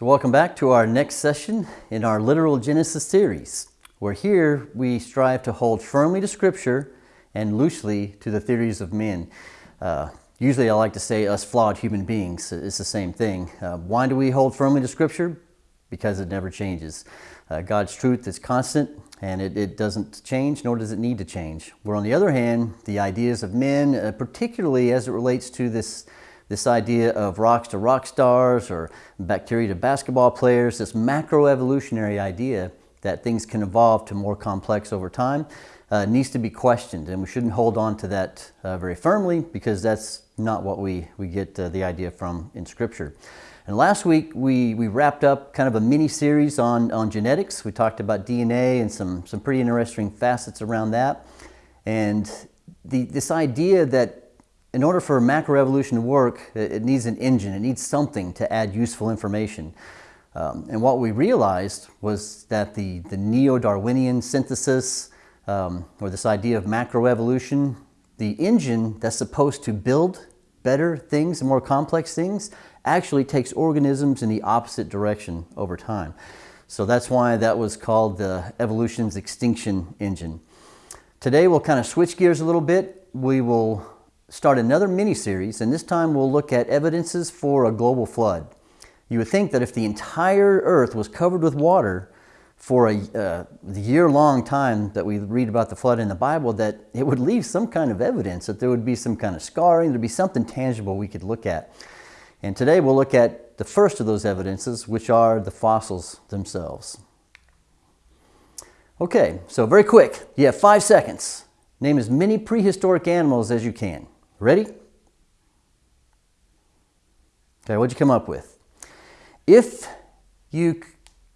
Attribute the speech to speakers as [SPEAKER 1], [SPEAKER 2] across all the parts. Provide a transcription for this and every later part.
[SPEAKER 1] So welcome back to our next session in our Literal Genesis series, where here we strive to hold firmly to Scripture and loosely to the theories of men. Uh, usually I like to say us flawed human beings. It's the same thing. Uh, why do we hold firmly to Scripture? Because it never changes. Uh, God's truth is constant and it, it, doesn't change, nor does it need to change. Where on the other hand, the ideas of men, uh, particularly as it relates to this this idea of rocks to rock stars or bacteria to basketball players, this macroevolutionary idea that things can evolve to more complex over time, uh, needs to be questioned. And we shouldn't hold on to that uh, very firmly because that's not what we, we get uh, the idea from in Scripture. And last week we, we wrapped up kind of a mini series on, on genetics. We talked about DNA and some, some pretty interesting facets around that. And the, this idea that in order for macroevolution to work, it needs an engine. It needs something to add useful information. Um, and what we realized was that the, the neo-Darwinian synthesis, um, or this idea of macroevolution, the engine that's supposed to build better things, and more complex things, actually takes organisms in the opposite direction over time. So that's why that was called the evolution's extinction engine. Today we'll kind of switch gears a little bit. We will start another mini-series, and this time we'll look at evidences for a global flood. You would think that if the entire earth was covered with water for a uh, year-long time that we read about the flood in the Bible, that it would leave some kind of evidence, that there would be some kind of scarring, there'd be something tangible we could look at. And today we'll look at the first of those evidences, which are the fossils themselves. Okay, so very quick, you have five seconds. Name as many prehistoric animals as you can. Ready? Okay, what'd you come up with? If you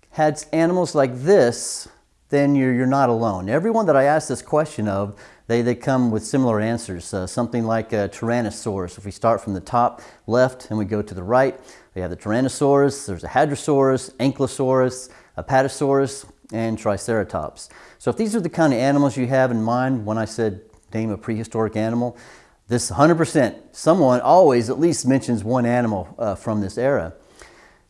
[SPEAKER 1] had animals like this, then you're, you're not alone. Everyone that I asked this question of, they, they come with similar answers. Uh, something like a Tyrannosaurus. If we start from the top left and we go to the right, we have the Tyrannosaurus, there's a Hadrosaurus, Ankylosaurus, Apatosaurus, and Triceratops. So if these are the kind of animals you have in mind when I said name a prehistoric animal, this 100%, someone always at least mentions one animal uh, from this era.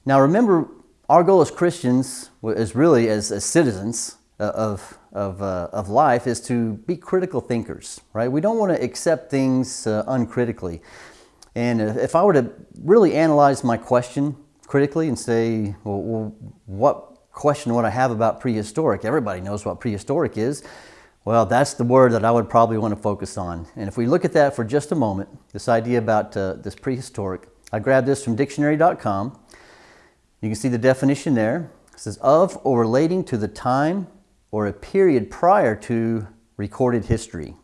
[SPEAKER 1] Now remember, our goal as Christians as really as, as citizens uh, of, of, uh, of life is to be critical thinkers, right? We don't want to accept things uh, uncritically. And if I were to really analyze my question critically and say, well, well what question would I have about prehistoric? Everybody knows what prehistoric is. Well, that's the word that I would probably want to focus on. And if we look at that for just a moment, this idea about uh, this prehistoric, I grabbed this from dictionary.com. You can see the definition there. It says, of or relating to the time or a period prior to recorded history.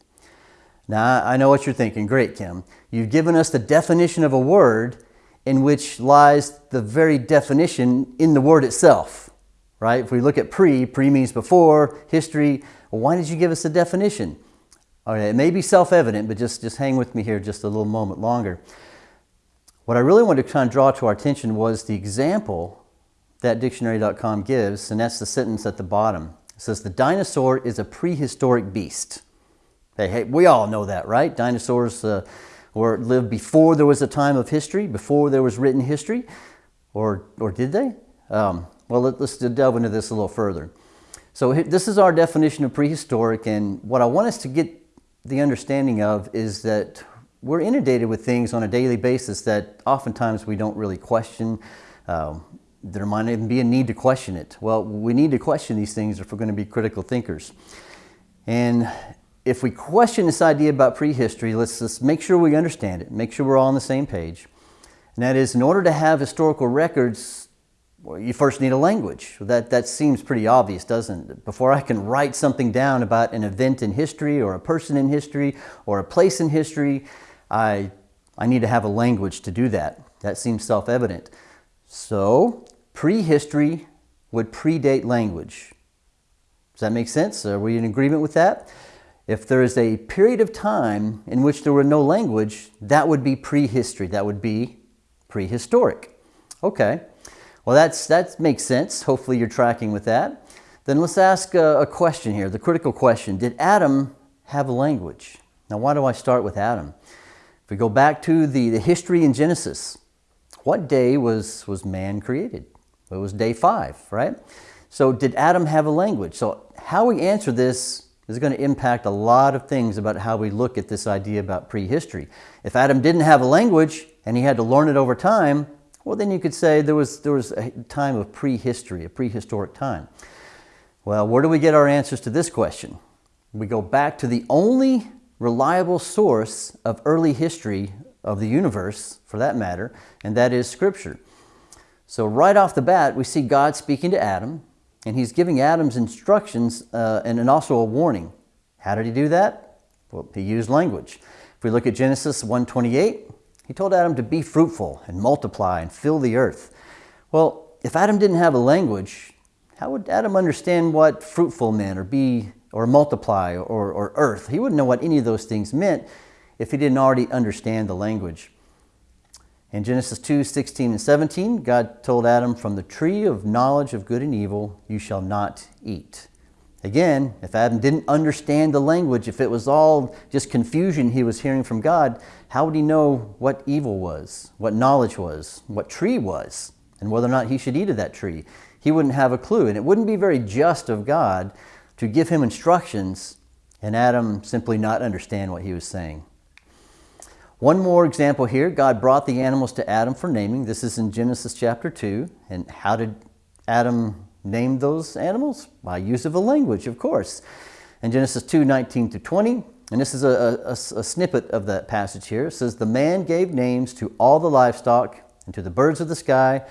[SPEAKER 1] Now, I know what you're thinking. Great, Kim. You've given us the definition of a word in which lies the very definition in the word itself, right? If we look at pre, pre means before, history, well, why did you give us a definition? Okay, it may be self-evident, but just, just hang with me here just a little moment longer. What I really wanted to kind of draw to our attention was the example that dictionary.com gives, and that's the sentence at the bottom. It says, the dinosaur is a prehistoric beast. Hey, hey we all know that, right? Dinosaurs uh, were lived before there was a time of history, before there was written history, or, or did they? Um, well, let, us delve into this a little further. So this is our definition of prehistoric and what I want us to get the understanding of is that we're inundated with things on a daily basis that oftentimes we don't really question. Um, there might even be a need to question it. Well, we need to question these things if we're going to be critical thinkers. And if we question this idea about prehistory, let's just make sure we understand it, make sure we're all on the same page. And that is, in order to have historical records well, you first need a language. That, that seems pretty obvious, doesn't it? Before I can write something down about an event in history or a person in history or a place in history, I, I need to have a language to do that. That seems self-evident. So, prehistory would predate language. Does that make sense? Are we in agreement with that? If there is a period of time in which there were no language, that would be prehistory. That would be prehistoric. Okay. Well, that's, that makes sense. Hopefully you're tracking with that. Then let's ask a, a question here, the critical question. Did Adam have a language? Now, why do I start with Adam? If we go back to the, the history in Genesis, what day was, was man created? It was day five, right? So did Adam have a language? So how we answer this is going to impact a lot of things about how we look at this idea about prehistory. If Adam didn't have a language and he had to learn it over time, well, then you could say there was, there was a time of prehistory, a prehistoric time. Well, where do we get our answers to this question? We go back to the only reliable source of early history of the universe, for that matter, and that is Scripture. So right off the bat, we see God speaking to Adam, and he's giving Adam's instructions uh, and, and also a warning. How did he do that? Well, he used language. If we look at Genesis 1.28, he told Adam to be fruitful and multiply and fill the earth. Well, if Adam didn't have a language, how would Adam understand what fruitful meant or be or multiply or, or earth? He wouldn't know what any of those things meant if he didn't already understand the language. In Genesis 2, 16 and 17, God told Adam, from the tree of knowledge of good and evil you shall not eat. Again, if Adam didn't understand the language, if it was all just confusion he was hearing from God, how would he know what evil was, what knowledge was, what tree was, and whether or not he should eat of that tree? He wouldn't have a clue, and it wouldn't be very just of God to give him instructions and Adam simply not understand what he was saying. One more example here, God brought the animals to Adam for naming. This is in Genesis chapter 2. And how did Adam name those animals? By use of a language, of course. In Genesis 2, 19 to 20, and this is a, a, a snippet of that passage here. It says, The man gave names to all the livestock, and to the birds of the sky,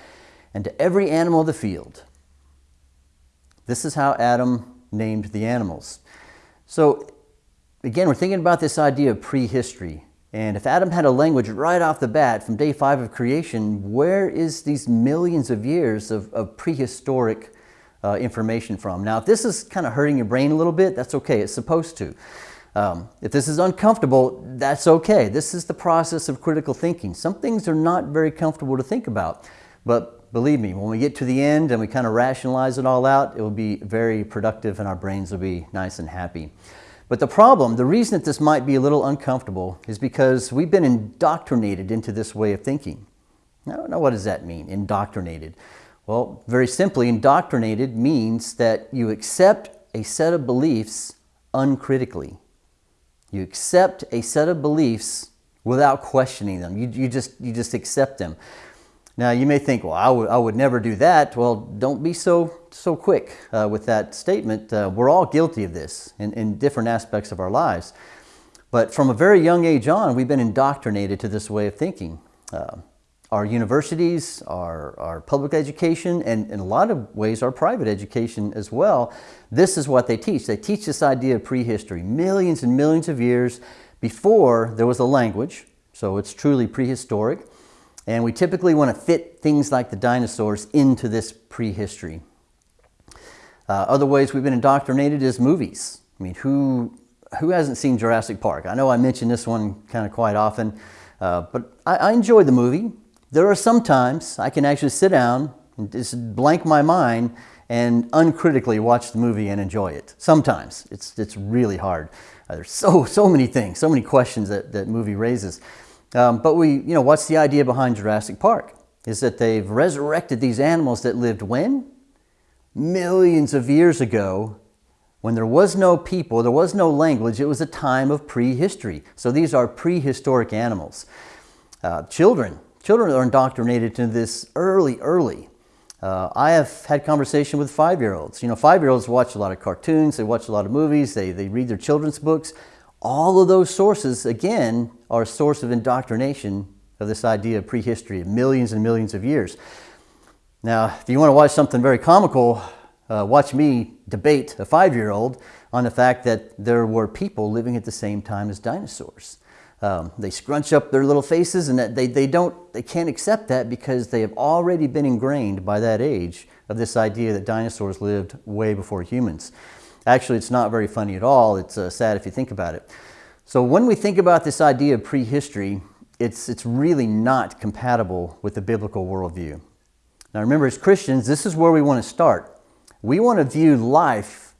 [SPEAKER 1] and to every animal of the field. This is how Adam named the animals. So again, we're thinking about this idea of prehistory. And if Adam had a language right off the bat from day five of creation, where is these millions of years of, of prehistoric uh, information from? Now, if this is kind of hurting your brain a little bit, that's okay. It's supposed to. Um, if this is uncomfortable, that's okay. This is the process of critical thinking. Some things are not very comfortable to think about, but believe me, when we get to the end and we kind of rationalize it all out, it will be very productive and our brains will be nice and happy. But the problem, the reason that this might be a little uncomfortable is because we've been indoctrinated into this way of thinking. Now, now what does that mean, indoctrinated? Well, very simply, indoctrinated means that you accept a set of beliefs uncritically. You accept a set of beliefs without questioning them. You, you, just, you just accept them. Now you may think, well, I would, I would never do that. Well, don't be so, so quick uh, with that statement. Uh, we're all guilty of this in, in different aspects of our lives. But from a very young age on, we've been indoctrinated to this way of thinking. Uh, our universities, our, our public education, and in a lot of ways our private education as well, this is what they teach. They teach this idea of prehistory, millions and millions of years before there was a language, so it's truly prehistoric. And we typically want to fit things like the dinosaurs into this prehistory. Uh, other ways we've been indoctrinated is movies. I mean, who, who hasn't seen Jurassic Park? I know I mention this one kind of quite often, uh, but I, I enjoy the movie. There are some times I can actually sit down and just blank my mind and uncritically watch the movie and enjoy it. Sometimes. It's, it's really hard. Uh, there's so, so many things, so many questions that that movie raises. Um, but we, you know, what's the idea behind Jurassic Park? Is that they've resurrected these animals that lived when? Millions of years ago, when there was no people, there was no language, it was a time of prehistory. So these are prehistoric animals. Uh, children, children are indoctrinated to this early, early. Uh, I have had conversation with five-year-olds. You know, five-year-olds watch a lot of cartoons, they watch a lot of movies, they, they read their children's books. All of those sources, again, are a source of indoctrination of this idea of prehistory of millions and millions of years. Now, if you want to watch something very comical, uh, watch me debate a five-year-old on the fact that there were people living at the same time as dinosaurs. Um, they scrunch up their little faces and that they, they, don't, they can't accept that because they have already been ingrained by that age of this idea that dinosaurs lived way before humans. Actually, it's not very funny at all. It's uh, sad if you think about it. So when we think about this idea of prehistory, it's, it's really not compatible with the biblical worldview. Now remember, as Christians, this is where we want to start. We want to view life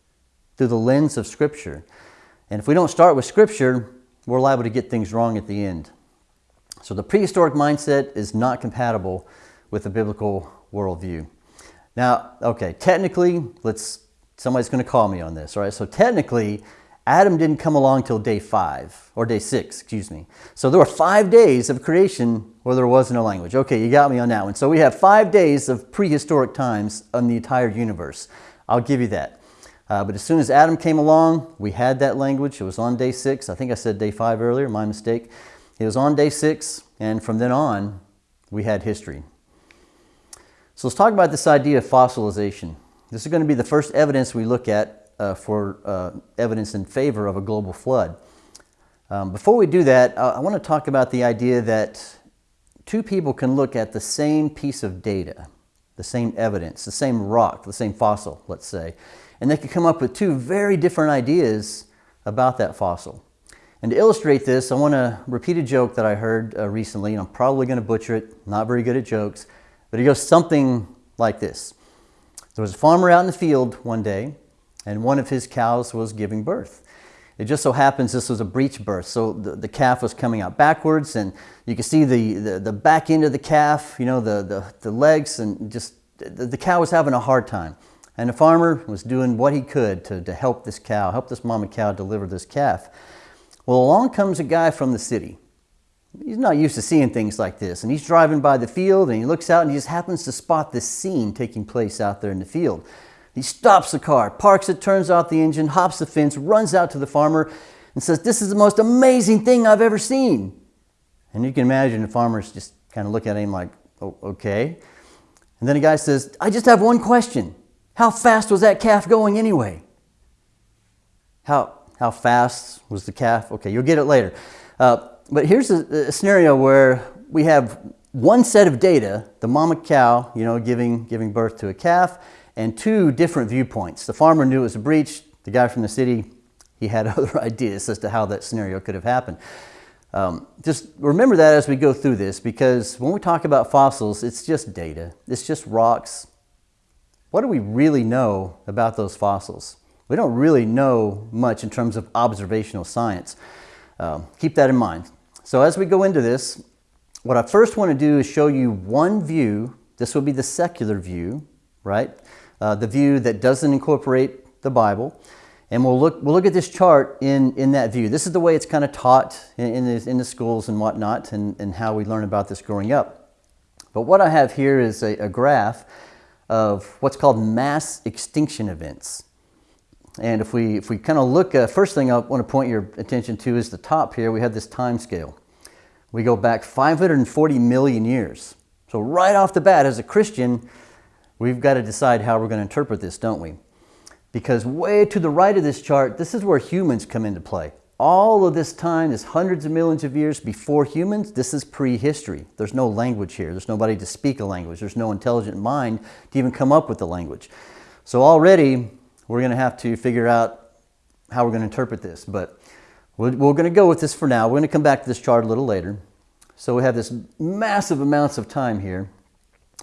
[SPEAKER 1] through the lens of Scripture. And if we don't start with Scripture, we're liable to get things wrong at the end. So the prehistoric mindset is not compatible with the biblical worldview. Now, okay, technically, let's somebody's going to call me on this, all right? So technically, Adam didn't come along till day five, or day six, excuse me. So there were five days of creation where there was no language. Okay, you got me on that one. So we have five days of prehistoric times on the entire universe. I'll give you that. Uh, but as soon as Adam came along, we had that language. It was on day six. I think I said day five earlier, my mistake. It was on day six, and from then on, we had history. So let's talk about this idea of fossilization. This is going to be the first evidence we look at uh, for uh, evidence in favor of a global flood. Um, before we do that, I, I want to talk about the idea that two people can look at the same piece of data, the same evidence, the same rock, the same fossil, let's say, and they could come up with two very different ideas about that fossil. And to illustrate this, I want to repeat a joke that I heard uh, recently, and I'm probably going to butcher it, not very good at jokes, but it goes something like this. There was a farmer out in the field one day, and one of his cows was giving birth. It just so happens this was a breech birth, so the, the calf was coming out backwards, and you can see the, the, the back end of the calf, you know, the, the, the legs, and just the, the cow was having a hard time. And the farmer was doing what he could to, to help this cow, help this mama cow deliver this calf. Well, along comes a guy from the city. He's not used to seeing things like this. And he's driving by the field and he looks out and he just happens to spot this scene taking place out there in the field. He stops the car, parks it, turns off the engine, hops the fence, runs out to the farmer and says, This is the most amazing thing I've ever seen. And you can imagine the farmer's just kind of looking at him like, oh, okay. And then the guy says, I just have one question. How fast was that calf going anyway? How, how fast was the calf? Okay, you'll get it later. Uh, but here's a, a, scenario where we have one set of data, the mama cow, you know, giving, giving birth to a calf, and two different viewpoints. The farmer knew it was a breech. The guy from the city, he had other ideas as to how that scenario could have happened. Um, just remember that as we go through this because when we talk about fossils, it's just data. It's just rocks, what do we really know about those fossils? We don't really know much in terms of observational science. Um, keep that in mind. So as we go into this, what I first want to do is show you one view. This will be the secular view, right? Uh, the view that doesn't incorporate the Bible. And we'll look, we'll look at this chart in, in that view. This is the way it's kind of taught in, in, the, in the schools and whatnot and, and how we learn about this growing up. But what I have here is a, a graph of what's called mass extinction events. And if we, if we kind of look, uh, first thing I want to point your attention to is the top here. We have this time scale. We go back 540 million years. So right off the bat, as a Christian, we've got to decide how we're going to interpret this, don't we? Because way to the right of this chart, this is where humans come into play all of this time is hundreds of millions of years before humans. This is prehistory. There's no language here. There's nobody to speak a language. There's no intelligent mind to even come up with the language. So already we're going to have to figure out how we're going to interpret this. But we're, we're going to go with this for now. We're going to come back to this chart a little later. So we have this massive amounts of time here.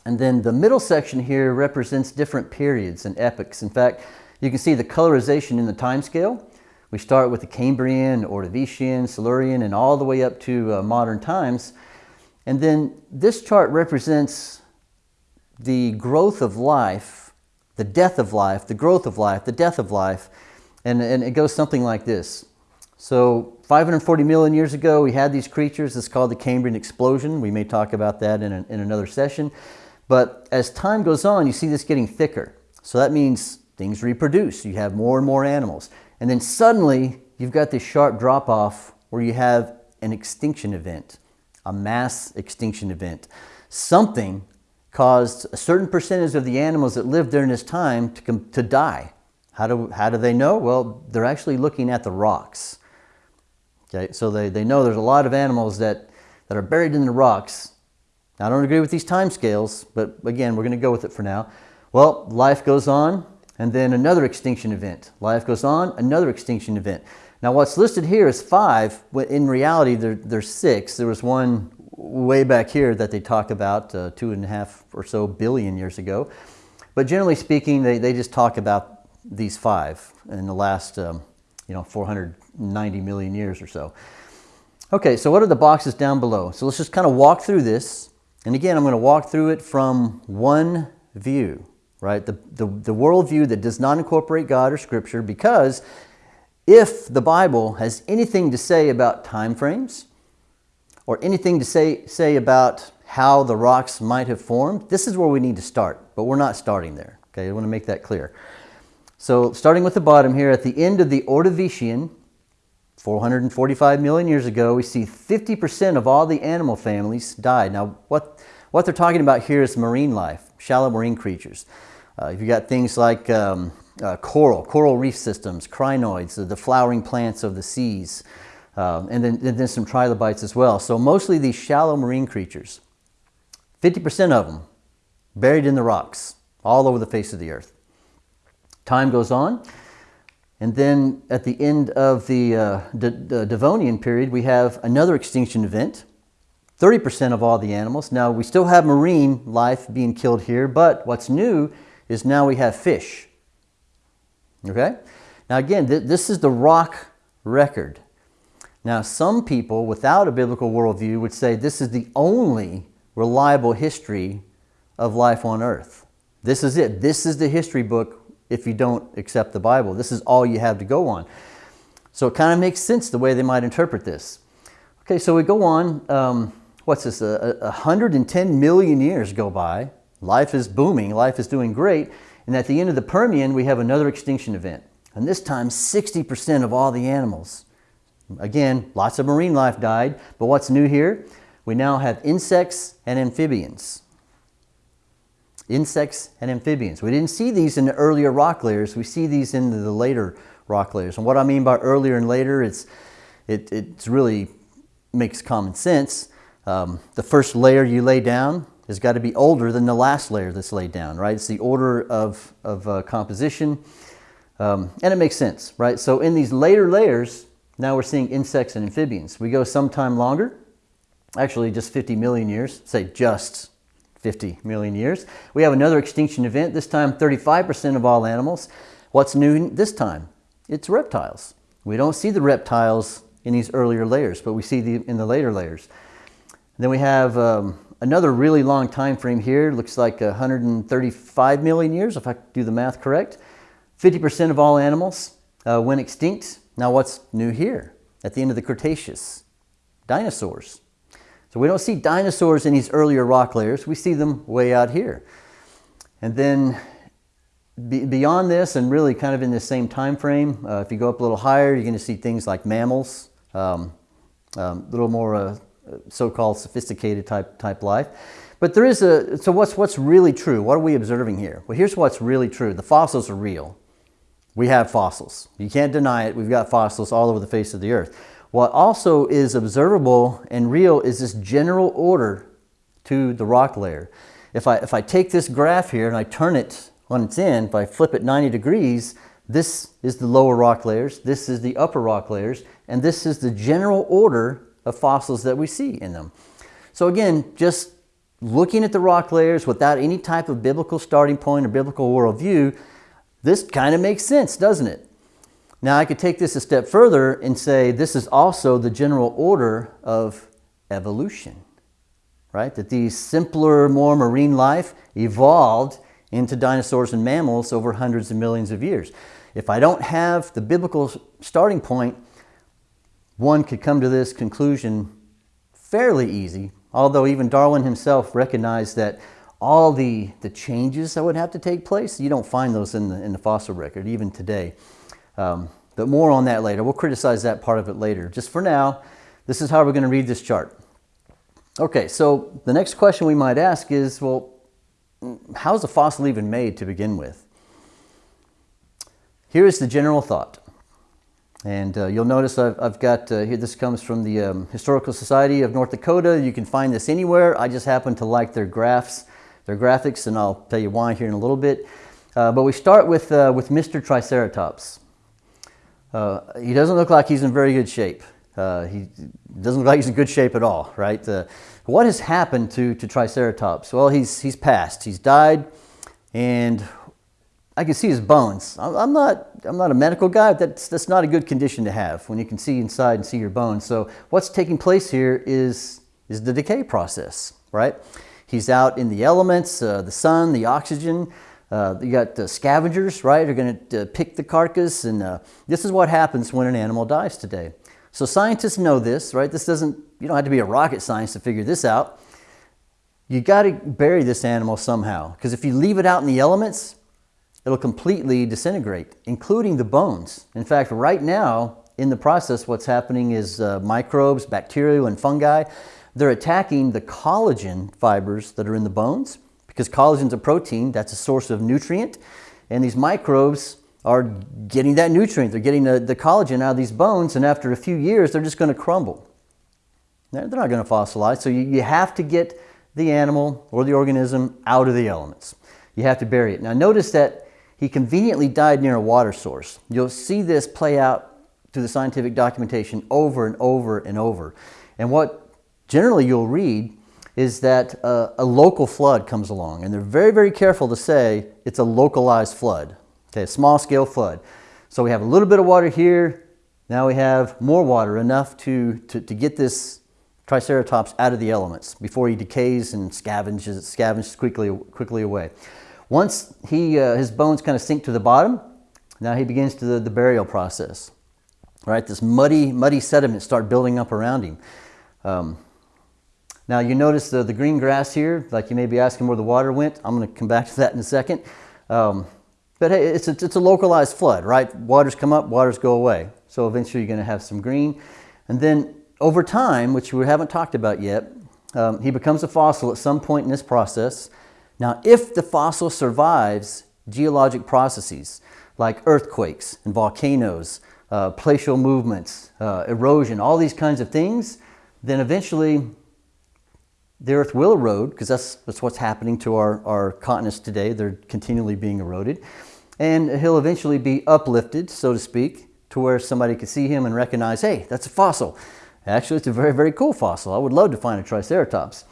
[SPEAKER 1] And then the middle section here represents different periods and epochs. In fact, you can see the colorization in the time scale. We start with the Cambrian, Ordovician, Silurian, and all the way up to uh, modern times. And then this chart represents the growth of life, the death of life, the growth of life, the death of life, and, and it goes something like this. So 540 million years ago, we had these creatures. It's called the Cambrian explosion. We may talk about that in, a, in another session. But as time goes on, you see this getting thicker. So that means things reproduce. You have more and more animals. And then suddenly you've got this sharp drop off where you have an extinction event, a mass extinction event. Something caused a certain percentage of the animals that lived during this time to, to die. How do, how do they know? Well, they're actually looking at the rocks. Okay, so they, they know there's a lot of animals that, that are buried in the rocks. I don't agree with these time scales, but again, we're going to go with it for now. Well, life goes on and then another extinction event. Life goes on, another extinction event. Now what's listed here is five, but in reality there, there's six. There was one way back here that they talk about uh, two and a half or so billion years ago. But generally speaking, they, they just talk about these five in the last um, you know, 490 million years or so. Okay, so what are the boxes down below? So let's just kind of walk through this. And again, I'm going to walk through it from one view. Right? The, the, the worldview that does not incorporate God or Scripture because if the Bible has anything to say about time frames or anything to say, say about how the rocks might have formed, this is where we need to start, but we're not starting there. Okay, I want to make that clear. So starting with the bottom here, at the end of the Ordovician, 445 million years ago, we see 50% of all the animal families died. Now, what, what they're talking about here is marine life, shallow marine creatures. Uh, you've got things like um, uh, coral, coral reef systems, crinoids, the flowering plants of the seas, um, and, then, and then some trilobites as well. So mostly these shallow marine creatures. 50% of them buried in the rocks all over the face of the earth. Time goes on, and then at the end of the, uh, Devonian period, we have another extinction event. 30% of all the animals. Now, we still have marine life being killed here, but what's new is now we have fish. Okay? Now again, th this is the rock record. Now some people without a biblical worldview would say this is the only reliable history of life on earth. This is it. This is the history book if you don't accept the Bible. This is all you have to go on. So it kind of makes sense the way they might interpret this. Okay, so we go on. Um, what's this? A 110 million years go by. Life is booming. Life is doing great. And at the end of the Permian, we have another extinction event. And this time, 60% of all the animals. Again, lots of marine life died. But what's new here? We now have insects and amphibians. Insects and amphibians. We didn't see these in the earlier rock layers. We see these in the later rock layers. And what I mean by earlier and later, it's, it it's really makes common sense. Um, the first layer you lay down has got to be older than the last layer that's laid down, right? It's the order of, of uh, composition, um, and it makes sense, right? So in these later layers, now we're seeing insects and amphibians. We go sometime longer, actually just 50 million years, say just 50 million years. We have another extinction event, this time 35% of all animals. What's new this time? It's reptiles. We don't see the reptiles in these earlier layers, but we see them in the later layers. then we have um, another really long time frame here, looks like 135 million years, if I do the math correct. 50% of all animals uh, went extinct. Now what's new here at the end of the Cretaceous? Dinosaurs. So we don't see dinosaurs in these earlier rock layers. We see them way out here. And then be, beyond this and really kind of in the same time frame, uh, if you go up a little higher, you're going to see things like mammals, um, um, a little more uh, so-called sophisticated type, type life. But there is a, so what's, what's really true? What are we observing here? Well, here's what's really true. The fossils are real. We have fossils. You can't deny it. We've got fossils all over the face of the earth. What also is observable and real is this general order to the rock layer. If I, if I take this graph here and I turn it on its end, if I flip it 90 degrees, this is the lower rock layers, this is the upper rock layers, and this is the general order of fossils that we see in them. So again, just looking at the rock layers without any type of biblical starting point or biblical worldview, this kind of makes sense, doesn't it? Now I could take this a step further and say this is also the general order of evolution, right? That these simpler, more marine life evolved into dinosaurs and mammals over hundreds of millions of years. If I don't have the biblical starting point, one could come to this conclusion fairly easy, although even Darwin himself recognized that all the, the changes that would have to take place, you don't find those in the, in the fossil record, even today. Um, but more on that later. We'll criticize that part of it later. Just for now, this is how we're going to read this chart. Okay, so the next question we might ask is, well, how's a fossil even made to begin with? Here is the general thought. And uh, you'll notice I've, I've got, uh, here this comes from the um, Historical Society of North Dakota. You can find this anywhere. I just happen to like their graphs, their graphics, and I'll tell you why here in a little bit. Uh, but we start with, uh, with Mr. Triceratops. Uh, he doesn't look like he's in very good shape. Uh, he doesn't look like he's in good shape at all, right? what has happened to, to Triceratops? Well, he's, he's passed. He's died, and I can see his bones. I'm not, I'm not a medical guy, that's, that's not a good condition to have when you can see inside and see your bones. So what's taking place here is, is the decay process, right? He's out in the elements, uh, the sun, the oxygen. Uh, you got the scavengers, right? Are going to uh, pick the carcass, and uh, this is what happens when an animal dies today. So scientists know this, right? This doesn't. You don't have to be a rocket science to figure this out. You got to bury this animal somehow, because if you leave it out in the elements, it'll completely disintegrate, including the bones. In fact, right now in the process, what's happening is uh, microbes, bacteria, and fungi. They're attacking the collagen fibers that are in the bones because collagen is a protein, that's a source of nutrient. And these microbes are getting that nutrient. They're getting the, the collagen out of these bones, and after a few years, they're just going to crumble. They're not going to fossilize. So you, you have to get the animal or the organism out of the elements. You have to bury it. Now, notice that he conveniently died near a water source. You'll see this play out through the scientific documentation over and over and over. And what generally you'll read is that a, a local flood comes along, and they're very, very careful to say it's a localized flood, okay, a small scale flood. So we have a little bit of water here, now we have more water, enough to, to, to get this Triceratops out of the elements before he decays and scavenges, scavenges quickly, quickly away. Once he, uh, his bones kind of sink to the bottom, now he begins to the, the burial process. Right, this muddy, muddy sediment start building up around him. Um, now you notice the, the green grass here, like you may be asking where the water went. I'm going to come back to that in a second. Um, but hey, it's a, it's a localized flood, right? Waters come up, waters go away. So eventually you're going to have some green. And then over time, which we haven't talked about yet, um, he becomes a fossil at some point in this process. Now, if the fossil survives geologic processes like earthquakes and volcanoes, uh, movements, uh, erosion, all these kinds of things, then eventually the earth will erode because that's, that's what's happening to our, our continents today. They're continually being eroded. And he'll eventually be uplifted, so to speak, to where somebody could see him and recognize, hey, that's a fossil. Actually, it's a very, very cool fossil. I would love to find a Triceratops.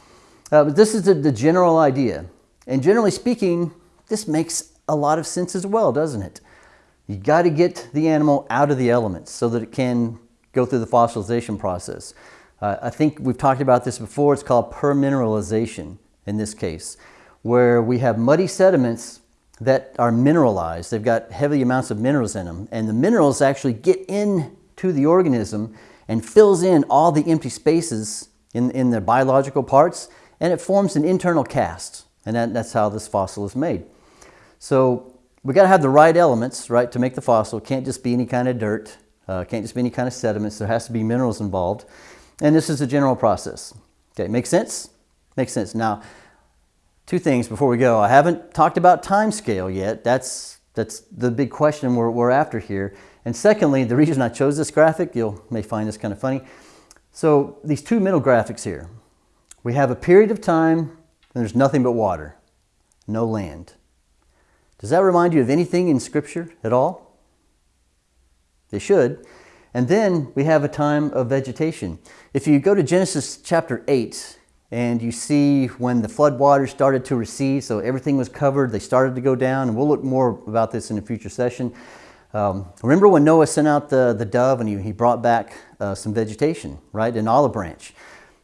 [SPEAKER 1] Uh, but this is the, the general idea. And generally speaking, this makes a lot of sense as well, doesn't it? You got to get the animal out of the elements so that it can go through the fossilization process. Uh, I think we've talked about this before. It's called permineralization in this case, where we have muddy sediments that are mineralized. They've got heavy amounts of minerals in them, and the minerals actually get into the organism and fills in all the empty spaces in, in the biological parts, and it forms an internal cast, and that, that's how this fossil is made. So we got to have the right elements, right, to make the fossil. Can't just be any kind of dirt. Uh, can't just be any kind of sediments. There has to be minerals involved. And this is a general process. Okay, makes sense? Makes sense. Now, two things before we go. I haven't talked about time scale yet. That's, that's the big question we're, we're after here. And secondly, the reason I chose this graphic, you may find this kind of funny. So these two middle graphics here, we have a period of time and there's nothing but water, no land. Does that remind you of anything in Scripture at all? They should. And then we have a time of vegetation. If you go to Genesis chapter 8 and you see when the flood waters started to recede, so everything was covered, they started to go down, and we'll look more about this in a future session. Um, remember when Noah sent out the, the dove and he, he brought back uh, some vegetation, right, an olive branch.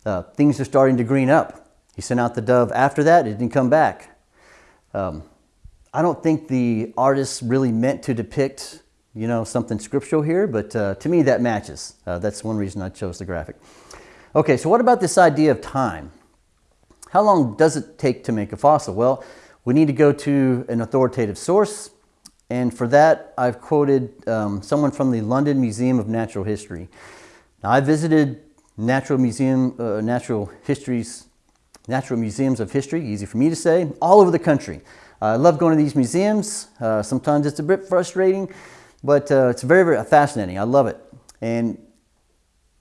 [SPEAKER 1] Uh, things are starting to green up. He sent out the dove. After that, it didn't come back. Um, I don't think the artist really meant to depict you know, something scriptural here, but uh, to me that matches. Uh, that's one reason I chose the graphic. Okay, so what about this idea of time? How long does it take to make a fossil? Well, we need to go to an authoritative source, and for that I've quoted um, someone from the London Museum of Natural History. Now, I visited natural museum, uh, natural histories, natural museums of history, easy for me to say, all over the country. I love going to these museums. Uh, sometimes it's a bit frustrating but uh, it's very, very fascinating. I love it. And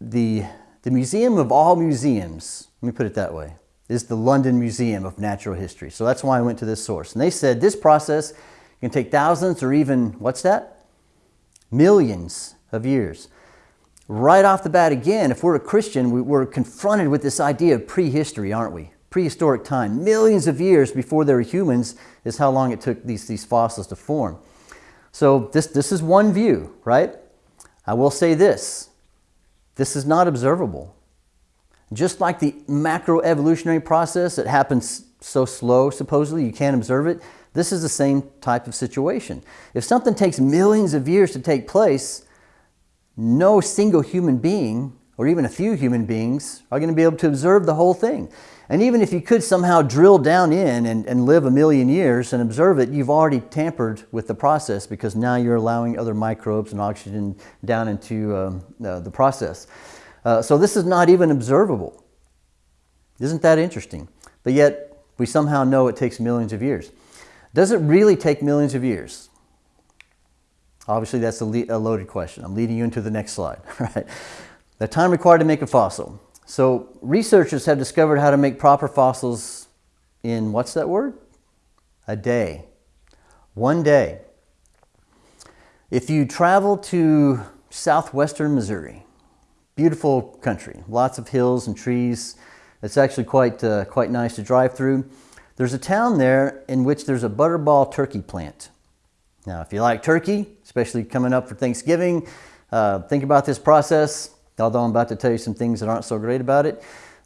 [SPEAKER 1] the, the museum of all museums, let me put it that way, is the London Museum of Natural History. So that's why I went to this source. And they said this process can take thousands or even, what's that? Millions of years. Right off the bat again, if we're a Christian, we're confronted with this idea of prehistory, aren't we? Prehistoric time. Millions of years before there were humans is how long it took these, these fossils to form. So this, this is one view, right? I will say this, this is not observable. Just like the macroevolutionary process, that happens so slow, supposedly, you can't observe it. This is the same type of situation. If something takes millions of years to take place, no single human being, or even a few human beings, are going to be able to observe the whole thing. And even if you could somehow drill down in and, and live a million years and observe it, you've already tampered with the process because now you're allowing other microbes and oxygen down into um, uh, the process. Uh, so this is not even observable. Isn't that interesting? But yet, we somehow know it takes millions of years. Does it really take millions of years? Obviously, that's a, a loaded question. I'm leading you into the next slide. Right? The time required to make a fossil. So researchers have discovered how to make proper fossils in, what's that word? A day. One day. If you travel to southwestern Missouri, beautiful country, lots of hills and trees, it's actually quite, uh, quite nice to drive through. There's a town there in which there's a butterball turkey plant. Now, if you like turkey, especially coming up for Thanksgiving, uh, think about this process, although I'm about to tell you some things that aren't so great about it.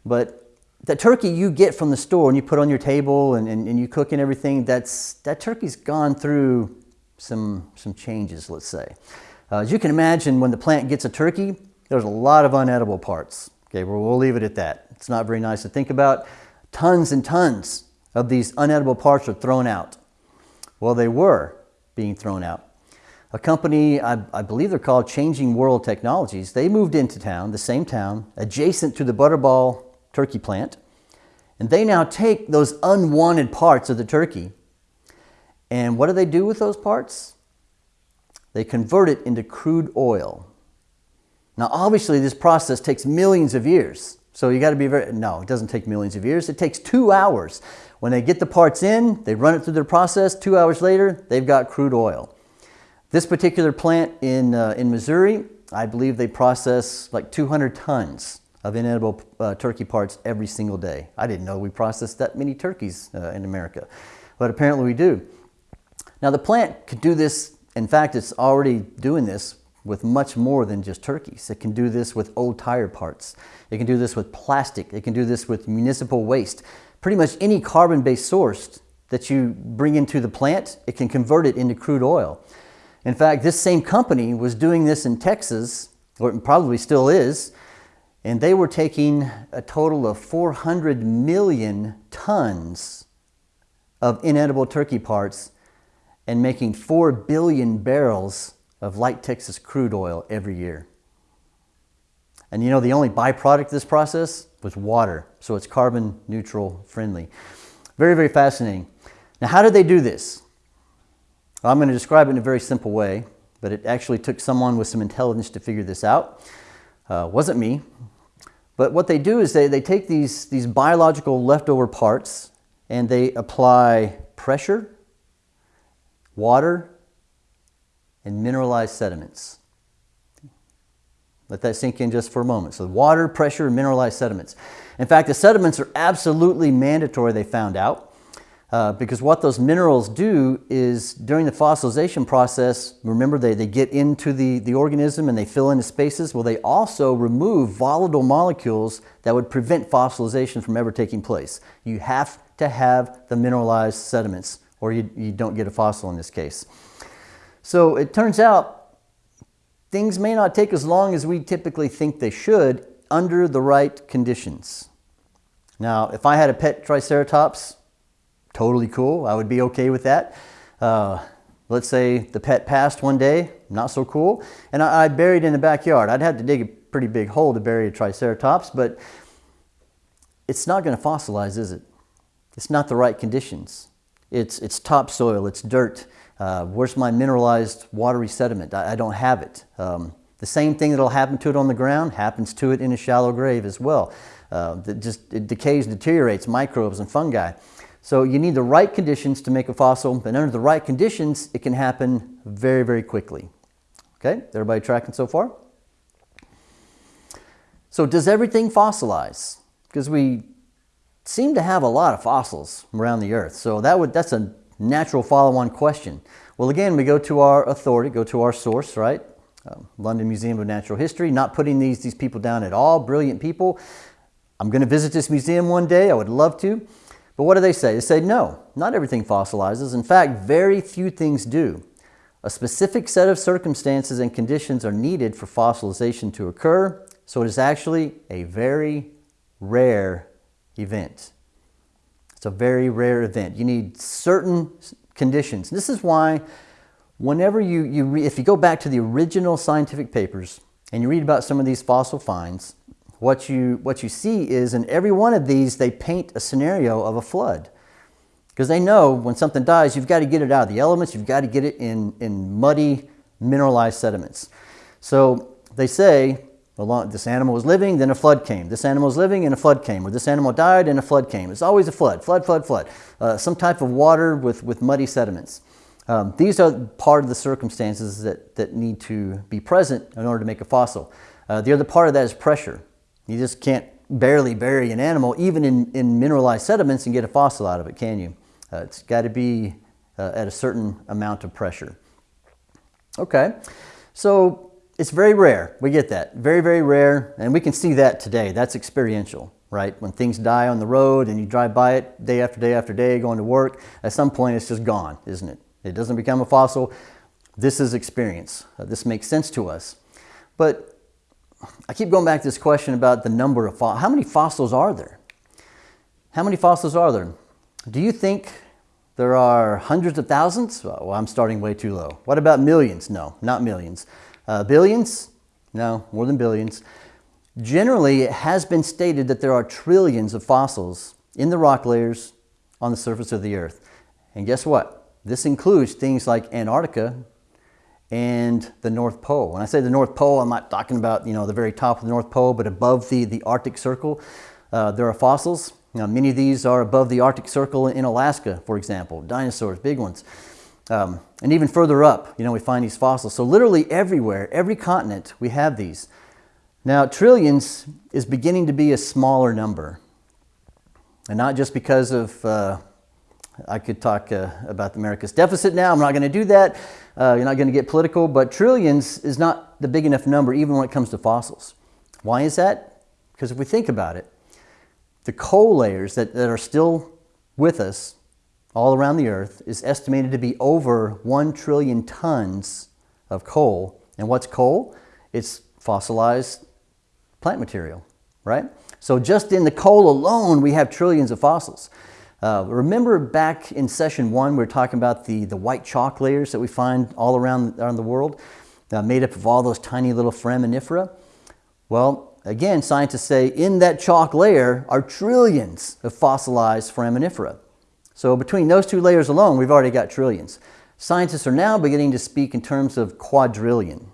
[SPEAKER 1] But the turkey you get from the store and you put on your table and, and, and you cook and everything, that's, that turkey's gone through some, some changes, let's say. Uh, as you can imagine, when the plant gets a turkey, there's a lot of unedible parts. Okay, well, we'll leave it at that. It's not very nice to think about. Tons and tons of these unedible parts are thrown out. Well, they were being thrown out. A company, I, I, believe they're called Changing World Technologies, they moved into town, the same town, adjacent to the Butterball turkey plant. And they now take those unwanted parts of the turkey. And what do they do with those parts? They convert it into crude oil. Now, obviously, this process takes millions of years. So you got to be very, no, it doesn't take millions of years. It takes two hours. When they get the parts in, they run it through their process. Two hours later, they've got crude oil. This particular plant in, uh, in Missouri, I believe they process like 200 tons of inedible uh, turkey parts every single day. I didn't know we processed that many turkeys uh, in America, but apparently we do. Now the plant could do this, in fact, it's already doing this with much more than just turkeys. It can do this with old tire parts. It can do this with plastic. It can do this with municipal waste. Pretty much any carbon-based source that you bring into the plant, it can convert it into crude oil. In fact, this same company was doing this in Texas, or probably still is, and they were taking a total of 400 million tons of inedible turkey parts and making 4 billion barrels of light Texas crude oil every year. And you know, the only byproduct of this process was water, so it's carbon neutral friendly. Very, very fascinating. Now, how did they do this? I'm going to describe it in a very simple way, but it actually took someone with some intelligence to figure this out. Uh, wasn't me. But what they do is they, they take these, these biological leftover parts and they apply pressure, water, and mineralized sediments. Let that sink in just for a moment. So water, pressure, and mineralized sediments. In fact, the sediments are absolutely mandatory, they found out, uh, because what those minerals do is during the fossilization process, remember they, they get into the, the organism and they fill in the spaces. Well, they also remove volatile molecules that would prevent fossilization from ever taking place. You have to have the mineralized sediments or you, you don't get a fossil in this case. So it turns out things may not take as long as we typically think they should under the right conditions. Now, if I had a pet Triceratops, totally cool. I would be okay with that. Uh, let's say the pet passed one day, not so cool, and I, I buried in the backyard. I'd have to dig a pretty big hole to bury a Triceratops, but it's not going to fossilize, is it? It's not the right conditions. It's, it's topsoil, it's dirt, uh, where's my mineralized watery sediment? I, I don't have it. Um, the same thing that'll happen to it on the ground happens to it in a shallow grave as well. Uh, that just it decays, deteriorates, microbes and fungi. So you need the right conditions to make a fossil, and under the right conditions, it can happen very, very quickly. Okay, everybody tracking so far? So does everything fossilize? Because we seem to have a lot of fossils around the earth. So that would, that's a natural follow-on question. Well, again, we go to our authority, go to our source, right? Uh, London Museum of Natural History, not putting these, these people down at all, brilliant people. I'm going to visit this museum one day, I would love to. But what do they say? They say no, not everything fossilizes. In fact, very few things do. A specific set of circumstances and conditions are needed for fossilization to occur, so it is actually a very rare event. It's a very rare event. You need certain conditions. This is why whenever you, you if you go back to the original scientific papers and you read about some of these fossil finds, what you, what you see is in every one of these, they paint a scenario of a flood. Because they know when something dies, you've got to get it out of the elements, you've got to get it in, in muddy, mineralized sediments. So they say, well, this animal was living, then a flood came. This animal was living and a flood came. Or this animal died and a flood came. It's always a flood, flood, flood, flood. Uh, some type of water with, with muddy sediments. Um, these are part of the circumstances that, that need to be present in order to make a fossil. Uh, the other part of that is pressure. You just can't barely bury an animal, even in, in mineralized sediments, and get a fossil out of it, can you? Uh, it's got to be uh, at a certain amount of pressure. Okay, so it's very rare. We get that. Very, very rare. And we can see that today. That's experiential, right? When things die on the road and you drive by it day after day after day going to work, at some point it's just gone, isn't it? It doesn't become a fossil. This is experience. Uh, this makes sense to us. But I keep going back to this question about the number of fossils. How many fossils are there? How many fossils are there? Do you think there are hundreds of thousands? Well, I'm starting way too low. What about millions? No, not millions. Uh, billions? No, more than billions. Generally, it has been stated that there are trillions of fossils in the rock layers on the surface of the Earth. And guess what? This includes things like Antarctica, and the North Pole. When I say the North Pole, I'm not talking about you know the very top of the North Pole, but above the, the Arctic Circle, uh, there are fossils. Now, many of these are above the Arctic Circle in Alaska, for example, dinosaurs, big ones. Um, and even further up, you know, we find these fossils. So literally everywhere, every continent, we have these. Now, trillions is beginning to be a smaller number. And not just because of uh, I could talk uh, about America's deficit now. I'm not going to do that. Uh, you're not going to get political, but trillions is not the big enough number even when it comes to fossils. Why is that? Because if we think about it, the coal layers that, that are still with us all around the earth is estimated to be over 1 trillion tons of coal. And what's coal? It's fossilized plant material, right? So just in the coal alone, we have trillions of fossils. Uh, remember back in session one, we were talking about the, the white chalk layers that we find all around, around the world, uh, made up of all those tiny little foraminifera? Well, again, scientists say in that chalk layer are trillions of fossilized foraminifera. So between those two layers alone, we've already got trillions. Scientists are now beginning to speak in terms of quadrillion.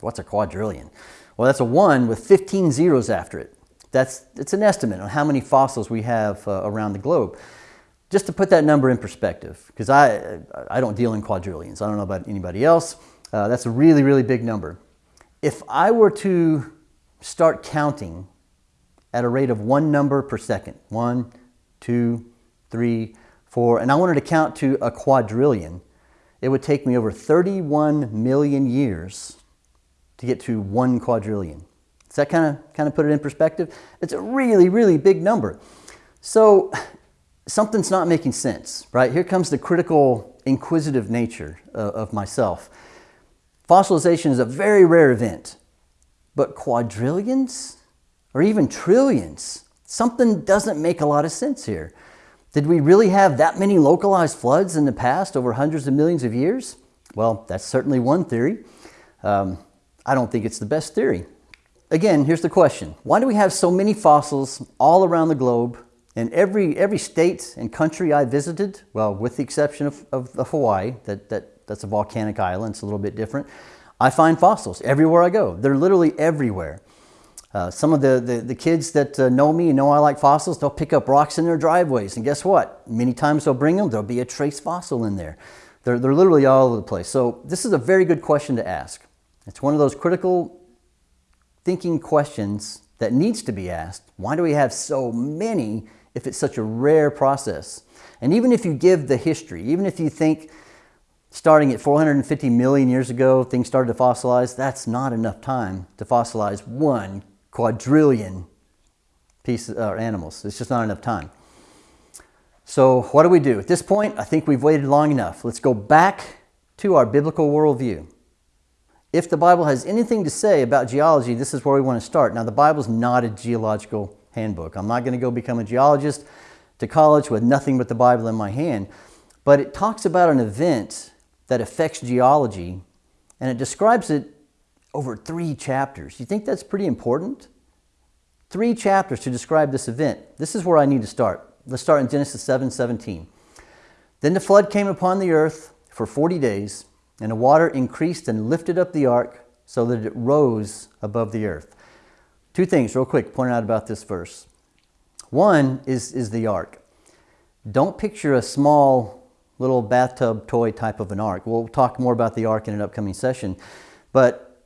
[SPEAKER 1] What's a quadrillion? Well, that's a one with 15 zeros after it. That's it's an estimate on how many fossils we have uh, around the globe. Just to put that number in perspective, because I, I don't deal in quadrillions. I don't know about anybody else. Uh, that's a really, really big number. If I were to start counting at a rate of one number per second, one, two, three, four, and I wanted to count to a quadrillion, it would take me over 31 million years to get to one quadrillion. Does that kind of kind of put it in perspective? It's a really, really big number. So something's not making sense, right? Here comes the critical, inquisitive nature of, of myself. Fossilization is a very rare event, but quadrillions or even trillions, something doesn't make a lot of sense here. Did we really have that many localized floods in the past over hundreds of millions of years? Well, that's certainly one theory. Um, I don't think it's the best theory. Again, here's the question. Why do we have so many fossils all around the globe in every, every state and country I visited? Well, with the exception of, of, of Hawaii, that, that, that's a volcanic island, it's a little bit different. I find fossils everywhere I go. They're literally everywhere. Uh, some of the, the, the kids that uh, know me and know I like fossils, they'll pick up rocks in their driveways. And guess what? Many times they'll bring them, there'll be a trace fossil in there. They're, they're literally all over the place. So this is a very good question to ask. It's one of those critical thinking questions that needs to be asked. Why do we have so many if it's such a rare process? And even if you give the history, even if you think starting at 450 million years ago, things started to fossilize, that's not enough time to fossilize one quadrillion pieces or uh, animals. It's just not enough time. So, what do we do? At this point, I think we've waited long enough. Let's go back to our biblical worldview. If the Bible has anything to say about geology, this is where we want to start. Now, the Bible's not a geological handbook. I'm not going to go become a geologist to college with nothing but the Bible in my hand. But it talks about an event that affects geology and it describes it over three chapters. You think that's pretty important? Three chapters to describe this event. This is where I need to start. Let's start in Genesis 7 17. Then the flood came upon the earth for 40 days, and the water increased and lifted up the ark so that it rose above the earth. Two things, real quick, pointed out about this verse. One is, is the ark. Don't picture a small little bathtub toy type of an ark. We'll talk more about the ark in an upcoming session. But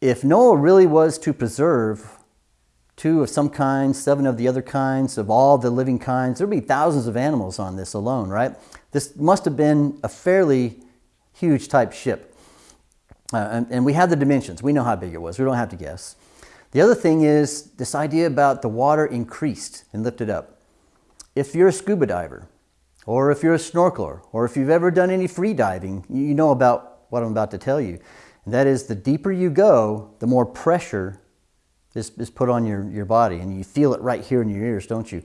[SPEAKER 1] if Noah really was to preserve two of some kinds, seven of the other kinds, of all the living kinds. There'd be thousands of animals on this alone, right? This must have been a fairly huge type ship. Uh, and, and we have the dimensions. We know how big it was. We don't have to guess. The other thing is this idea about the water increased and lifted up. If you're a scuba diver, or if you're a snorkeler, or if you've ever done any free diving, you know about what I'm about to tell you. And that is the deeper you go, the more pressure is, is put on your, your body, and you feel it right here in your ears, don't you?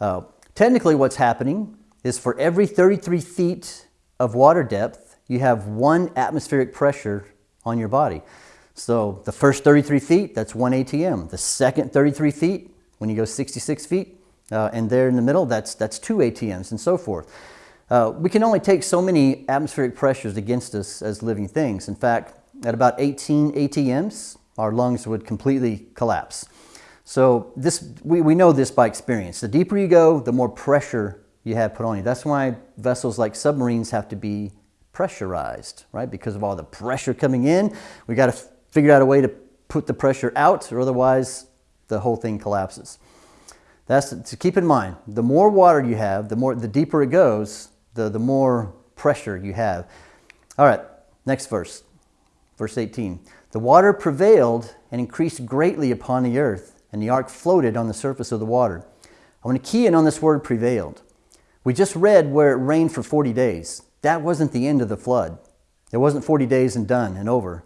[SPEAKER 1] Uh, technically, what's happening is for every 33 feet of water depth, you have one atmospheric pressure on your body. So the first 33 feet, that's one ATM. The second 33 feet, when you go 66 feet, uh, and there in the middle, that's, that's two ATMs, and so forth. Uh, we can only take so many atmospheric pressures against us as living things. In fact, at about 18 ATMs, our lungs would completely collapse. So this, we, we know this by experience. The deeper you go, the more pressure you have put on you. That's why vessels like submarines have to be pressurized, right? Because of all the pressure coming in, we got to figure out a way to put the pressure out, or otherwise the whole thing collapses. That's to keep in mind. The more water you have, the more the deeper it goes, the, the more pressure you have. All right, next verse, verse 18. The water prevailed and increased greatly upon the earth, and the ark floated on the surface of the water. I want to key in on this word prevailed. We just read where it rained for 40 days. That wasn't the end of the flood. It wasn't 40 days and done and over.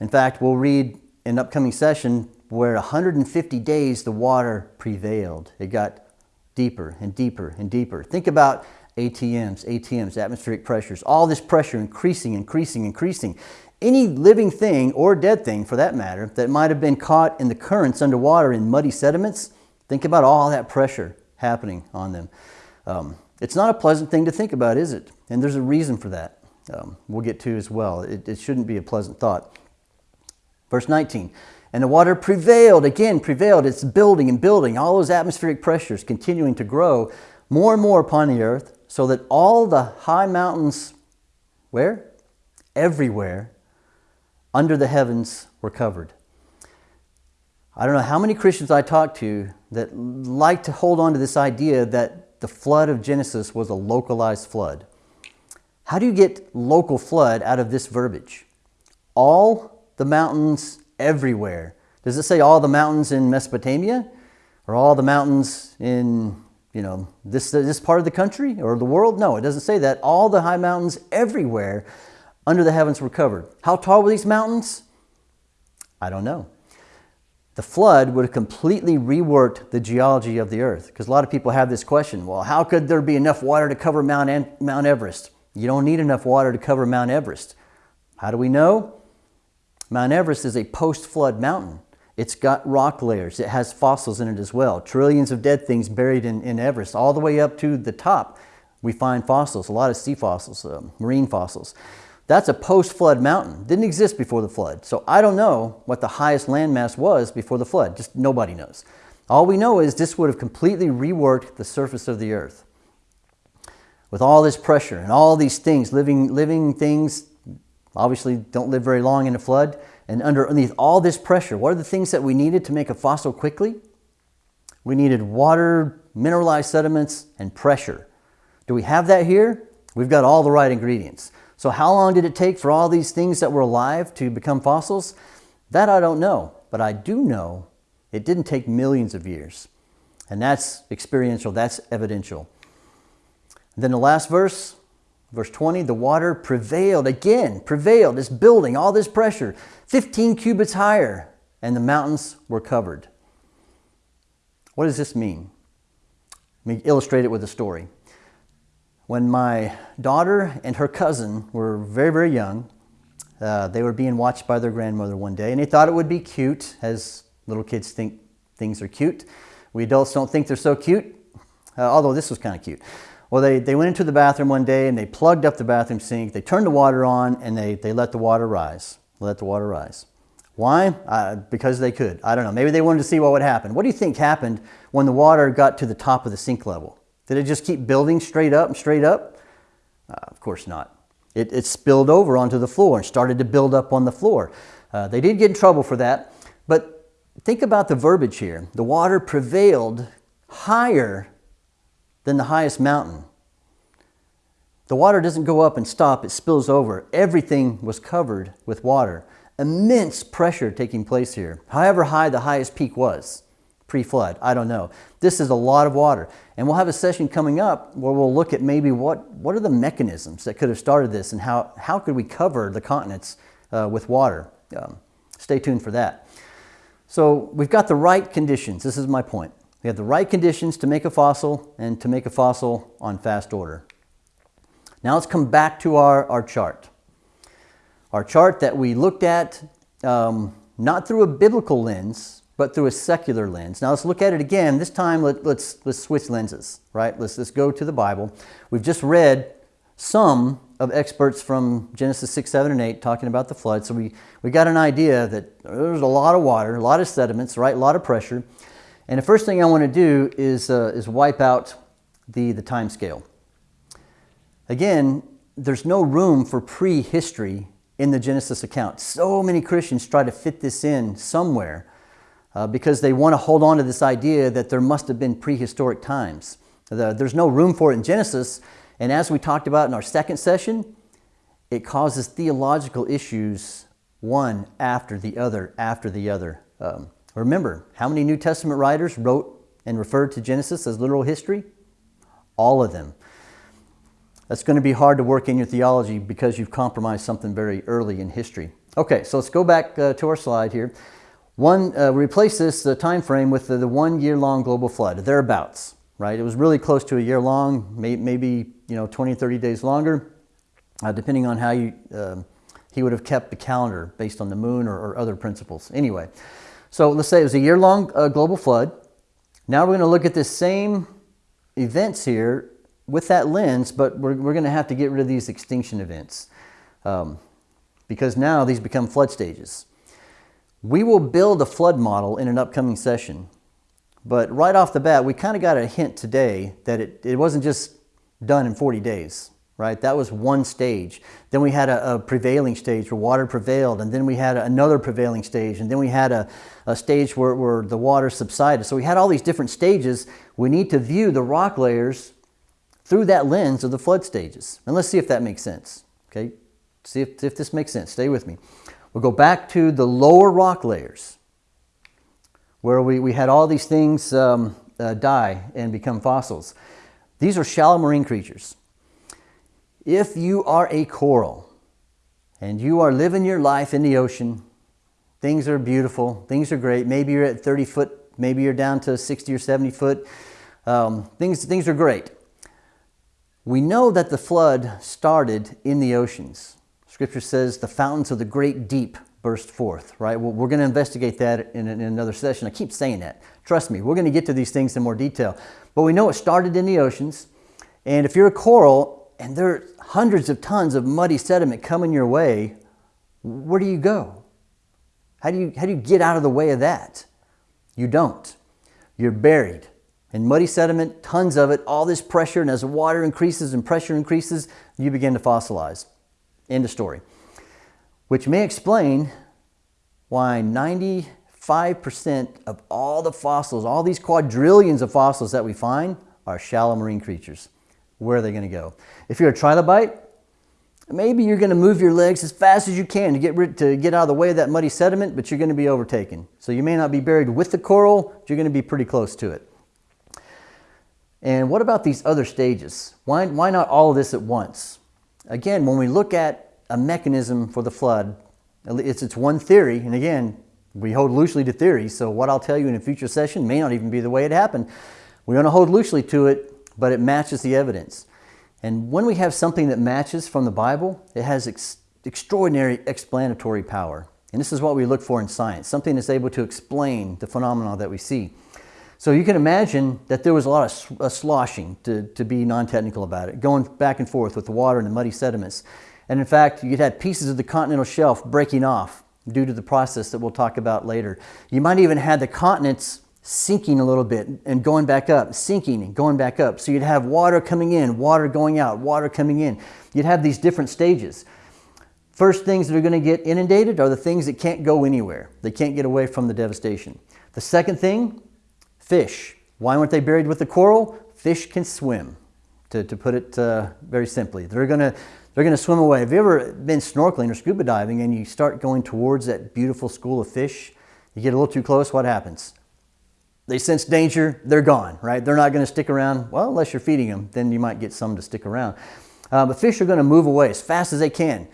[SPEAKER 1] In fact, we'll read in an upcoming session where 150 days the water prevailed. It got deeper and deeper and deeper. Think about ATMs, ATMs, atmospheric pressures, all this pressure increasing, increasing, increasing any living thing or dead thing for that matter that might have been caught in the currents underwater in muddy sediments, think about all that pressure happening on them. Um, it's not a pleasant thing to think about, is it? And there's a reason for that. Um, we'll get to as well. It, it shouldn't be a pleasant thought. Verse 19, and the water prevailed, again prevailed. It's building and building, all those atmospheric pressures continuing to grow more and more upon the earth, so that all the high mountains, where? Everywhere, under the heavens were covered. I don't know how many Christians I talk to that like to hold on to this idea that the flood of Genesis was a localized flood. How do you get local flood out of this verbiage? All the mountains everywhere. Does it say all the mountains in Mesopotamia? Or all the mountains in, you know, this, this part of the country or the world? No, it doesn't say that. All the high mountains everywhere under the heavens were covered. How tall were these mountains? I don't know. The flood would have completely reworked the geology of the earth because a lot of people have this question well, how could there be enough water to cover Mount, Mount Everest? You don't need enough water to cover Mount Everest. How do we know? Mount Everest is a post flood mountain. It's got rock layers, it has fossils in it as well. Trillions of dead things buried in, in Everest, all the way up to the top. We find fossils, a lot of sea fossils, uh, marine fossils. That's a post-flood mountain. Didn't exist before the flood. So I don't know what the highest landmass was before the flood. Just nobody knows. All we know is this would have completely reworked the surface of the earth. With all this pressure and all these things, living, living things obviously don't live very long in a flood. And underneath all this pressure, what are the things that we needed to make a fossil quickly? We needed water, mineralized sediments, and pressure. Do we have that here? We've got all the right ingredients. So how long did it take for all these things that were alive to become fossils? That I don't know, but I do know it didn't take millions of years. And that's experiential, that's evidential. then the last verse, verse 20, the water prevailed again, prevailed, it's building, all this pressure, 15 cubits higher, and the mountains were covered. What does this mean? Let me illustrate it with a story. When my daughter and her cousin were very, very young, uh, they were being watched by their grandmother one day, and they thought it would be cute, as little kids think things are cute. We adults don't think they're so cute, uh, although this was kind of cute. Well, they, they went into the bathroom one day and they plugged up the bathroom sink, they turned the water on, and they, they let the water rise. Let the water rise. Why? Uh, because they could. I don't know. Maybe they wanted to see what would happen. What do you think happened when the water got to the top of the sink level? Did it just keep building straight up and straight up? Uh, of course not. It, it, spilled over onto the floor and started to build up on the floor. Uh, they did get in trouble for that, but think about the verbiage here. The water prevailed higher than the highest mountain. The water doesn't go up and stop, it spills over. Everything was covered with water. Immense pressure taking place here. However high the highest peak was pre-flood, I don't know. This is a lot of water. And we'll have a session coming up where we'll look at maybe what, what are the mechanisms that could have started this and how, how could we cover the continents uh, with water. Um, stay tuned for that. So we've got the right conditions. This is my point. We have the right conditions to make a fossil and to make a fossil on fast order. Now let's come back to our, our chart. Our chart that we looked at um, not through a biblical lens, but through a secular lens. Now let's look at it again. This time let, us let's, let's switch lenses, right? Let's, let's go to the Bible. We've just read some of experts from Genesis 6, 7, and 8 talking about the flood. So we, we got an idea that there's a lot of water, a lot of sediments, right? A lot of pressure. And the first thing I want to do is, uh, is wipe out the, the time scale. Again, there's no room for prehistory in the Genesis account. So many Christians try to fit this in somewhere uh, because they want to hold on to this idea that there must have been prehistoric times. The, there's no room for it in Genesis, and as we talked about in our second session, it causes theological issues one after the other after the other. Um, remember, how many New Testament writers wrote and referred to Genesis as literal history? All of them. That's going to be hard to work in your theology because you've compromised something very early in history. Okay, so let's go back uh, to our slide here. One, uh, replace this the time frame with the, the one year long global flood, thereabouts, right? It was really close to a year long, may, maybe you know 20, 30 days longer, uh, depending on how you, uh, he would have kept the calendar based on the moon or, or, other principles. Anyway, so let's say it was a year long uh, global flood. Now we're going to look at the same events here with that lens, but we're, we're going to have to get rid of these extinction events um, because now these become flood stages. We will build a flood model in an upcoming session, but right off the bat, we kind of got a hint today that it, it wasn't just done in 40 days, right? That was one stage. Then we had a, a prevailing stage where water prevailed, and then we had another prevailing stage, and then we had a, a stage where, where the water subsided. So we had all these different stages. We need to view the rock layers through that lens of the flood stages. And let's see if that makes sense. Okay, see if, if this makes sense. Stay with me. We'll go back to the lower rock layers where we, we had all these things um, uh, die and become fossils. These are shallow marine creatures. If you are a coral and you are living your life in the ocean, things are beautiful, things are great. Maybe you're at 30 foot, maybe you're down to 60 or 70 foot. Um, things, things are great. We know that the flood started in the oceans. Scripture says the fountains of the great deep burst forth, right? Well, we're going to investigate that in, in, another session. I keep saying that. Trust me, we're going to get to these things in more detail. But we know it started in the oceans. And if you're a coral and there are hundreds of tons of muddy sediment coming your way, where do you go? How do you, how do you get out of the way of that? You don't. You're buried in muddy sediment, tons of it, all this pressure, and as the water increases and pressure increases, you begin to fossilize. End of story. Which may explain why 95% of all the fossils, all these quadrillions of fossils that we find, are shallow marine creatures. Where are they going to go? If you're a trilobite, maybe you're going to move your legs as fast as you can to get, rid, to get out of the way of that muddy sediment, but you're going to be overtaken. So you may not be buried with the coral, but you're going to be pretty close to it. And what about these other stages? Why, why not all of this at once? Again, when we look at a mechanism for the flood, it's, it's one theory, and again, we hold loosely to theories, so what I'll tell you in a future session may not even be the way it happened. We're going to hold loosely to it, but it matches the evidence. And when we have something that matches from the Bible, it has ex extraordinary explanatory power. And this is what we look for in science, something that's able to explain the phenomena that we see. So you can imagine that there was a lot of sloshing, to, to be non-technical about it, going back and forth with the water and the muddy sediments. And in fact, you'd had pieces of the continental shelf breaking off due to the process that we'll talk about later. You might even have the continents sinking a little bit and going back up, sinking and going back up. So you'd have water coming in, water going out, water coming in. You'd have these different stages. First things that are going to get inundated are the things that can't go anywhere. They can't get away from the devastation. The second thing, fish. Why weren't they buried with the coral? Fish can swim, to, to put it uh, very simply. They're going to they're going to swim away. Have you ever been snorkeling or scuba diving and you start going towards that beautiful school of fish? You get a little too close, what happens? They sense danger, they're gone, right? They're not going to stick around. Well, unless you're feeding them, then you might get some to stick around. Uh, but fish are going to move away as fast as they can.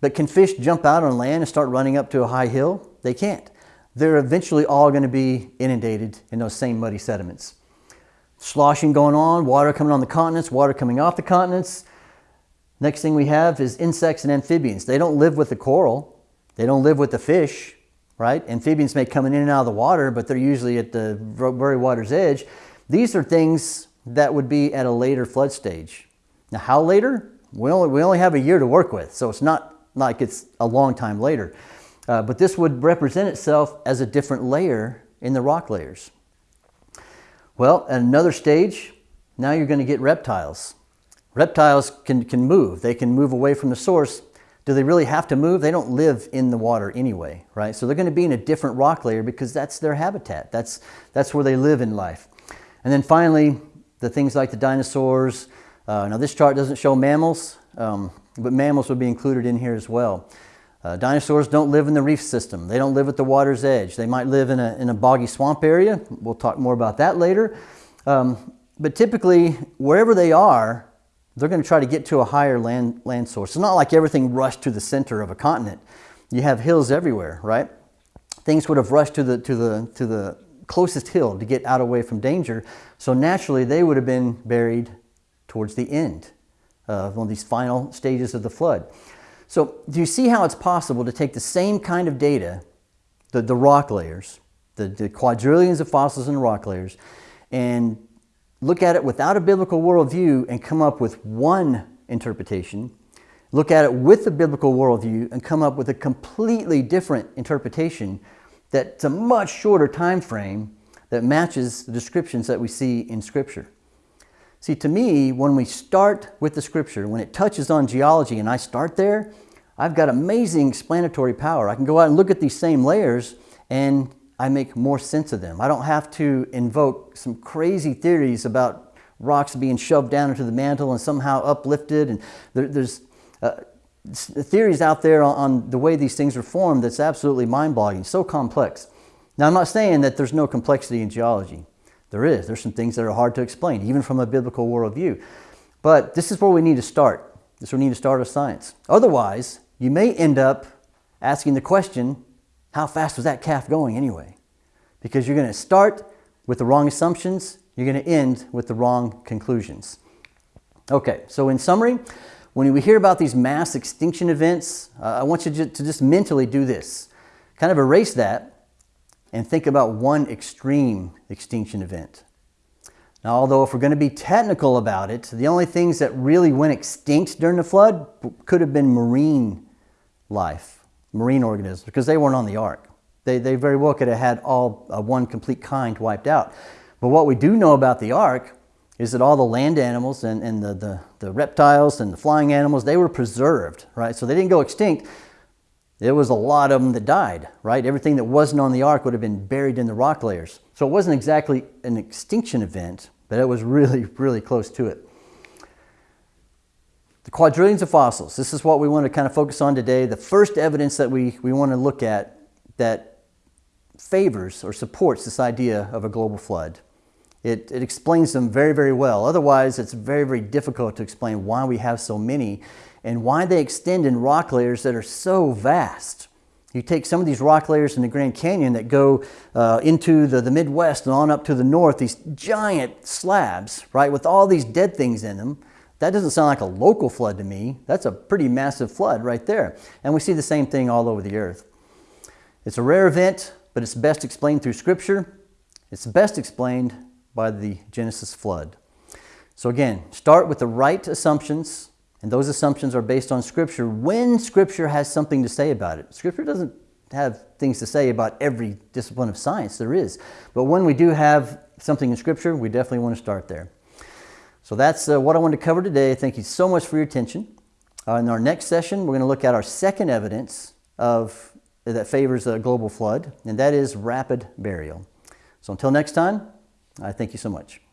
[SPEAKER 1] But can fish jump out on land and start running up to a high hill? They can't. They're eventually all going to be inundated in those same muddy sediments. Sloshing going on, water coming on the continents, water coming off the continents. Next thing we have is insects and amphibians. They don't live with the coral. They don't live with the fish, right? Amphibians may come in and out of the water, but they're usually at the very water's edge. These are things that would be at a later flood stage. Now, how later? We only, we only have a year to work with, so it's not like it's a long time later. Uh, but this would represent itself as a different layer in the rock layers. Well, at another stage, now you're going to get reptiles. Reptiles can, can move. They can move away from the source. Do they really have to move? They don't live in the water anyway, right? So they're going to be in a different rock layer because that's their habitat. That's, that's where they live in life. And then finally, the things like the dinosaurs. Uh, now this chart doesn't show mammals, um, but mammals would be included in here as well. Uh, dinosaurs don't live in the reef system. They don't live at the water's edge. They might live in a, in a boggy swamp area. We'll talk more about that later. Um, but typically, wherever they are, they're going to try to get to a higher land, land source. It's not like everything rushed to the center of a continent. You have hills everywhere, right? Things would have rushed to the, to the, to the closest hill to get out away from danger. So naturally, they would have been buried towards the end of one of these final stages of the flood. So do you see how it's possible to take the same kind of data, the, the rock layers, the, the quadrillions of fossils in rock layers, and look at it without a biblical worldview and come up with one interpretation, look at it with a biblical worldview and come up with a completely different interpretation that's a much shorter time frame that matches the descriptions that we see in Scripture. See, to me, when we start with the Scripture, when it touches on geology and I start there, I've got amazing explanatory power. I can go out and look at these same layers and I make more sense of them. I don't have to invoke some crazy theories about rocks being shoved down into the mantle and somehow uplifted. And there, there's uh, theories out there on, on the way these things are formed that's absolutely mind-boggling, so complex. Now, I'm not saying that there's no complexity in geology. There is. There's some things that are hard to explain, even from a biblical worldview. But this is where we need to start. This is where we need to start our science. Otherwise, you may end up asking the question, how fast was that calf going anyway? Because you're going to start with the wrong assumptions, you're going to end with the wrong conclusions. Okay, so in summary, when we hear about these mass extinction events, uh, I want you to just mentally do this. Kind of erase that and think about one extreme extinction event. Now, although if we're going to be technical about it, the only things that really went extinct during the flood could have been marine life marine organisms because they weren't on the ark. They, they very well could have had all uh, one complete kind wiped out. But what we do know about the ark is that all the land animals and, and the, the, the reptiles and the flying animals, they were preserved, right? So they didn't go extinct. There was a lot of them that died, right? Everything that wasn't on the ark would have been buried in the rock layers. So it wasn't exactly an extinction event, but it was really, really close to it. The quadrillions of fossils, this is what we want to kind of focus on today. The first evidence that we, we want to look at that favors or supports this idea of a global flood it, it explains them very, very well. Otherwise, it's very, very difficult to explain why we have so many and why they extend in rock layers that are so vast. You take some of these rock layers in the Grand Canyon that go uh, into the, the Midwest and on up to the north, these giant slabs, right, with all these dead things in them. That doesn't sound like a local flood to me. That's a pretty massive flood right there. And we see the same thing all over the earth. It's a rare event, but it's best explained through Scripture. It's best explained by the Genesis flood. So again, start with the right assumptions, and those assumptions are based on Scripture when Scripture has something to say about it. Scripture doesn't have things to say about every discipline of science there is, but when we do have something in Scripture, we definitely want to start there. So that's uh, what I wanted to cover today. Thank you so much for your attention. Uh, in our next session, we're going to look at our second evidence of that favors a global flood, and that is rapid burial. So until next time, I thank you so much.